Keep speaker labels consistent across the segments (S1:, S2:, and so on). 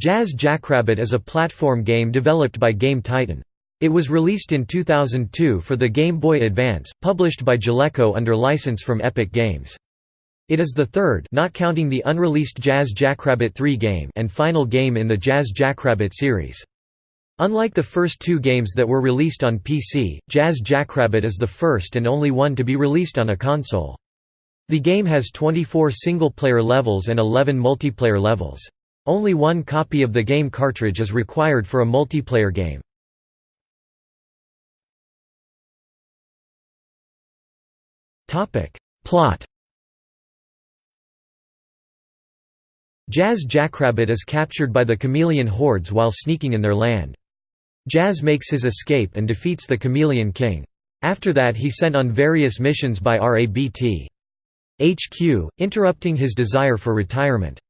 S1: Jazz Jackrabbit is a platform game developed by Game Titan. It was released in 2002 for the Game Boy Advance, published by Jaleco under license from Epic Games. It is the third not counting the unreleased Jazz Jackrabbit 3 game and final game in the Jazz Jackrabbit series. Unlike the first two games that were released on PC, Jazz Jackrabbit is the first and only one to be released on a console. The game has 24 single-player levels and 11 multiplayer levels. Only one copy of the game cartridge is required for a multiplayer game. Plot Jazz Jackrabbit is captured by the Chameleon hordes while sneaking in their land. Jazz makes his escape and defeats the Chameleon King. After that he sent on various missions by RABT. HQ, interrupting his desire for retirement.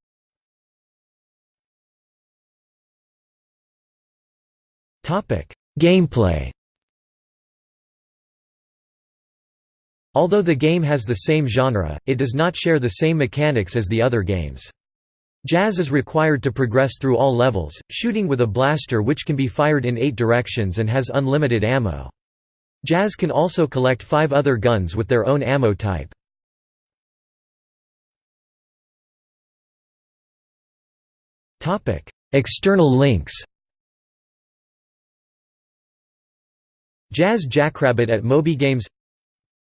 S1: Gameplay Although the game has the same genre, it does not share the same mechanics as the other games. Jazz is required to progress through all levels, shooting with a blaster which can be fired in eight directions and has unlimited ammo. Jazz can also collect five other guns with their own ammo type. External links Jazz Jackrabbit at Moby Games.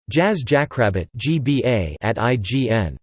S1: Jazz Jackrabbit at IGN